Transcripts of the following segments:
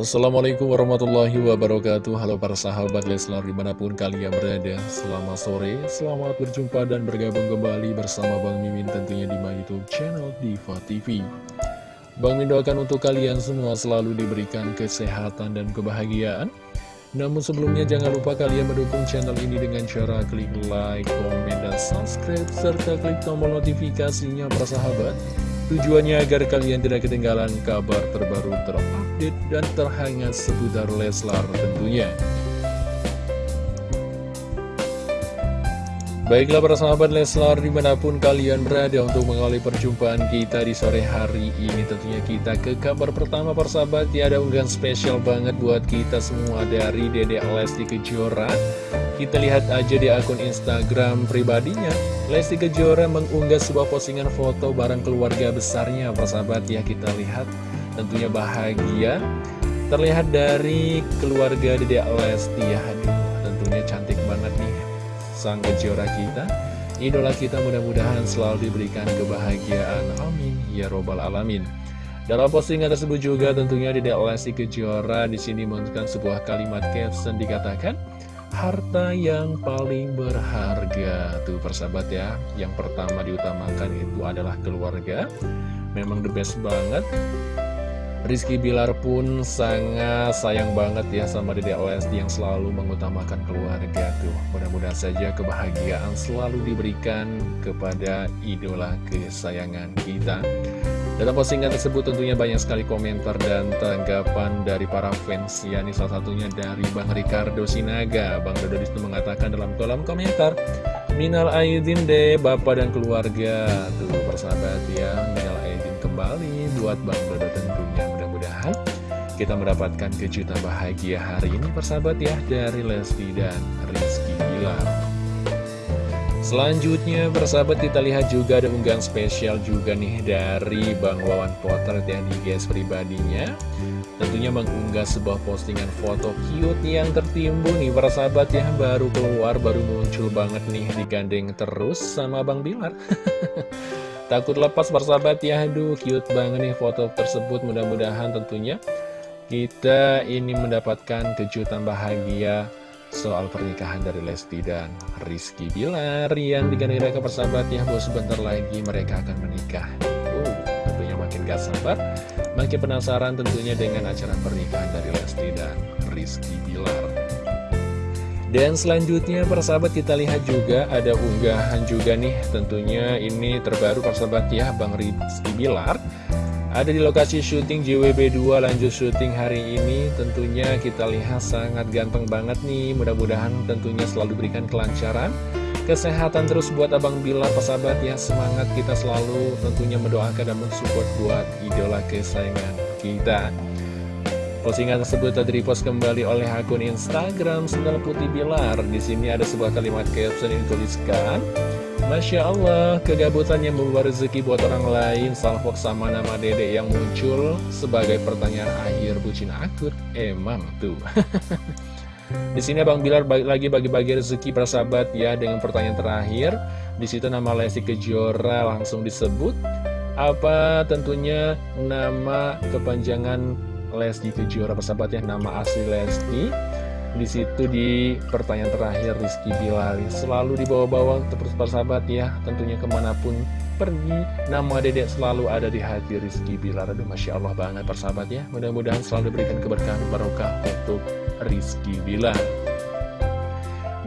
Assalamualaikum warahmatullahi wabarakatuh. Halo para sahabat Leslar di mana pun kalian berada Selamat sore, selamat berjumpa dan bergabung kembali bersama Bang Mimin tentunya di my youtube channel Diva TV Bang Mimin doakan untuk kalian semua selalu diberikan kesehatan dan kebahagiaan. Namun sebelumnya jangan lupa kalian mendukung channel ini dengan cara klik like, komen, dan subscribe Serta klik tombol notifikasinya para sahabat Tujuannya agar kalian tidak ketinggalan kabar terbaru terupdate dan terhangat seputar Leslar tentunya. Baiklah para sahabat Leslar di mana pun kalian berada untuk mengawali perjumpaan kita di sore hari ini Tentunya kita ke kabar pertama persahabat ya ada unggahan spesial banget buat kita semua dari Dede Lesti Kejora. Kita lihat aja di akun Instagram pribadinya Lesti Kejora mengunggah sebuah postingan foto bareng keluarga besarnya Persahabat ya kita lihat. Tentunya bahagia Terlihat dari keluarga Dede Lesti ya. Aduh tentunya cantik banget nih Sang Kejora kita. Idola kita mudah-mudahan selalu diberikan kebahagiaan. Amin. Ya Robbal Alamin. Dalam postingan tersebut juga tentunya Dede Lesti Kejora di sini menunjukkan sebuah kalimat caption dikatakan harta yang paling berharga. Tuh persahabat ya. Yang pertama diutamakan itu adalah keluarga. Memang the best banget Rizky Bilar pun sangat sayang banget ya sama Dede OSD yang selalu mengutamakan keluarga tuh. Mudah-mudahan saja kebahagiaan selalu diberikan kepada idola kesayangan kita. Dalam postingan tersebut tentunya banyak sekali komentar dan tanggapan dari para fans ya ini salah satunya dari Bang Ricardo Sinaga. Bang Dodo di situ mengatakan dalam kolom komentar Minal Aidin deh Bapak dan keluarga. Tuh persahabat ya Minal Aidin kembali buat Bang Dodo tentunya kita mendapatkan kejutan bahagia hari ini persahabat ya Dari Lesti dan Rizky Bilar. Selanjutnya persahabat kita lihat juga ada unggahan spesial juga nih dari Bang Wawan Potret yang di guys pribadinya. Tentunya mengunggah sebuah postingan foto cute yang tertimbun nih para sahabat ya Baru keluar, baru muncul banget nih digandeng terus sama Bang Bilar. Takut lepas persahabat ya, aduh cute banget nih foto tersebut Mudah-mudahan tentunya kita ini mendapatkan kejutan bahagia soal pernikahan dari Lesti dan Rizky Bilar yang digandeng ke persahabat ya bos sebentar lagi mereka akan menikah. Uh, tentunya makin gak sabar makin penasaran tentunya dengan acara pernikahan dari Lesti dan Rizky Bilar. Dan selanjutnya persahabat kita lihat juga ada unggahan juga nih. Tentunya ini terbaru persahabat ya Bang Rizky Bilar ada di lokasi syuting JWB2 lanjut syuting hari ini. Tentunya kita lihat sangat ganteng banget nih. Mudah-mudahan tentunya selalu berikan kelancaran. Kesehatan terus buat Abang Bila persahabat ya Semangat kita selalu tentunya mendoakan dan mensupport buat idola kesayangan kita. Postingan tersebut tadi repost kembali oleh akun Instagram Sendal Putih Bilar. Di sini ada sebuah kalimat caption yang dituliskan Masya Allah, kegabutan yang membawa rezeki buat orang lain Salfok sama nama dedek yang muncul sebagai pertanyaan akhir bucin akut Emang tuh. Di sini Bang Bilar lagi bagi-bagi rezeki para sahabat ya Dengan pertanyaan terakhir. Di situ nama Lesti Kejora langsung disebut. Apa tentunya nama kepanjangan Lesti Kejora persahabat ya? Nama asli Lesti di situ di pertanyaan terakhir Rizky Bilali selalu dibawa-bawa terus persahabat ya tentunya ke mana pun pergi. Nama dedek selalu ada di hati Rizky Bilar aduh Masya Allah banget persahabat ya. Mudah-mudahan selalu diberikan keberkahan barokah untuk Rizky Bilar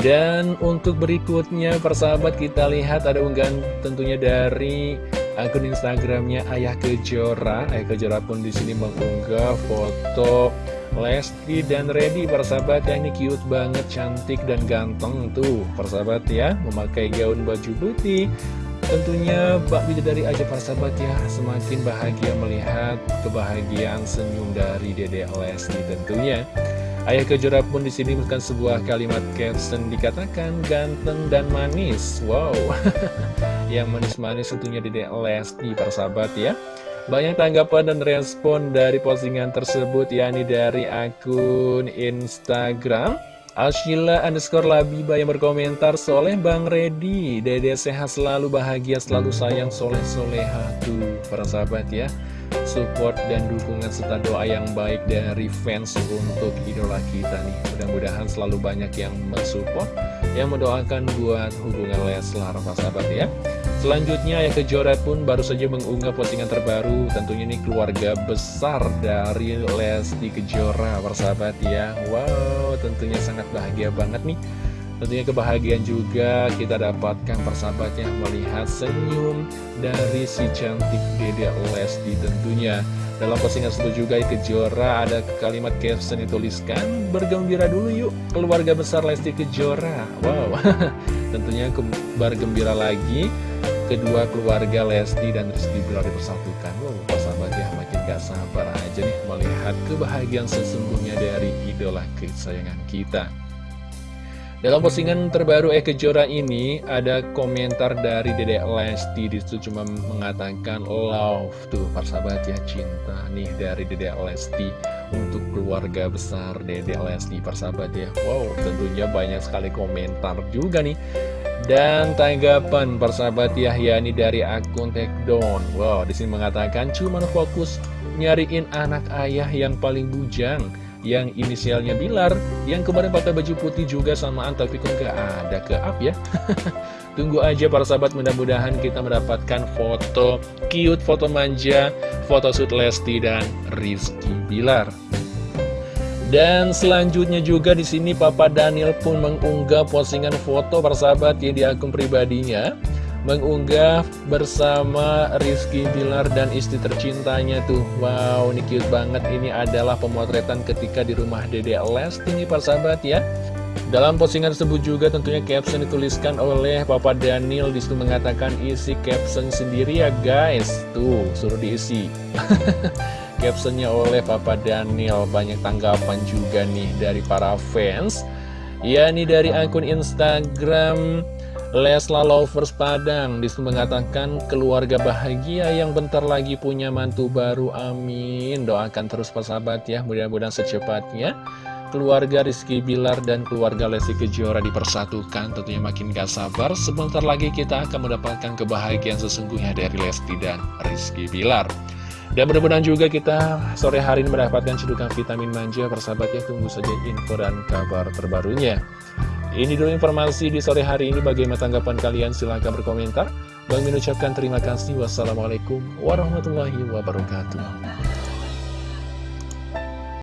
dan untuk berikutnya persahabat kita lihat ada unggahan tentunya dari akun Instagramnya Ayah Kejora. Ayah Kejora pun di sini mengunggah foto Lesti dan Reddy persahabat ya ini cute banget cantik dan ganteng tuh. Persahabat ya memakai gaun baju putih. Tentunya Bak dari aja persahabat ya semakin bahagia melihat kebahagiaan senyum dari Dede Lesti tentunya. Ayah Kejora pun di sini menekan sebuah kalimat caption dikatakan ganteng dan manis. Wow. Yang manis-manis tentunya Dede Lesti persahabat ya banyak tanggapan dan respon dari postingan tersebut yakni dari akun Instagram Ashila underscore Labiba yang berkomentar Soleh Bang Redi Dede sehat selalu bahagia selalu sayang soleh soleha Tuh para sahabat ya support dan dukungan serta doa yang baik dari fans untuk idola kita nih. Mudah-mudahan selalu banyak yang mensupport, yang mendoakan buat hubungan Leslar, sahabat ya Selanjutnya Ayah Kejora pun baru saja mengunggah postingan terbaru. Tentunya ini keluarga besar dari Lesti Kejora persahabat ya. Wow tentunya sangat bahagia banget nih. Tentunya kebahagiaan juga kita dapatkan persahabatnya melihat senyum dari si cantik Dede Lesti tentunya. Dalam postingan tersebut juga Kejora ada kalimat caption dituliskan Bergembira dulu yuk keluarga besar Lesti Kejora. Wow tentunya bergembira lagi kedua keluarga Lesti dan Rizky Bilar dipersatukan. Wow, sahabat ya makin gak sabar aja nih melihat kebahagiaan sesungguhnya dari idola kesayangan kita. Dalam postingan terbaru Eke Jora ini ada komentar dari Dede Lesti. Di situ cuma mengatakan love tuh persahabat ya cinta nih dari Dede Lesti untuk keluarga besar Dede Lesti persahabat ya. Wow tentunya banyak sekali komentar juga nih dan tanggapan persahabat Yahya ini dari akun Takedown Wow, di sini mengatakan cuman fokus nyariin anak ayah yang paling bujang Yang inisialnya Bilar Yang kemarin pakai baju putih juga samaan tapi kok nggak ada? Ke up ya? Tunggu aja para sahabat mudah-mudahan kita mendapatkan foto cute, foto manja, foto shoot Lesti dan Rizky Bilar dan selanjutnya juga di sini Papa Daniel pun mengunggah postingan foto persahabat ya di akun pribadinya. Mengunggah bersama Rizky Bilar dan istri tercintanya tuh. Wow ini cute banget. Ini adalah pemotretan ketika di rumah Dede Lesti nih persahabat ya. Dalam postingan tersebut juga tentunya caption dituliskan oleh Papa Daniel. Di situ mengatakan isi caption sendiri ya guys. Tuh suruh diisi captionnya oleh Papa Daniel. Banyak tanggapan juga nih dari para fans. Ya nih dari akun Instagram Lesla Lovers Padang. Di situ mengatakan keluarga bahagia yang bentar lagi punya mantu baru. Amin. Doakan terus persahabat ya Mudah-mudahan secepatnya. Keluarga Rizky Bilar dan keluarga Lesti Kejora dipersatukan tentunya makin gak sabar. Sebentar lagi kita akan mendapatkan kebahagiaan sesungguhnya dari Lesti dan Rizky Bilar dan mudah-mudahan juga kita sore hari ini mendapatkan cedukan vitamin manja persahabat ya tunggu saja info dan kabar terbarunya. Ini dulu informasi di sore hari ini bagaimana tanggapan kalian silahkan berkomentar. Bang mengucapkan terima kasih. Wassalamualaikum warahmatullahi wabarakatuh.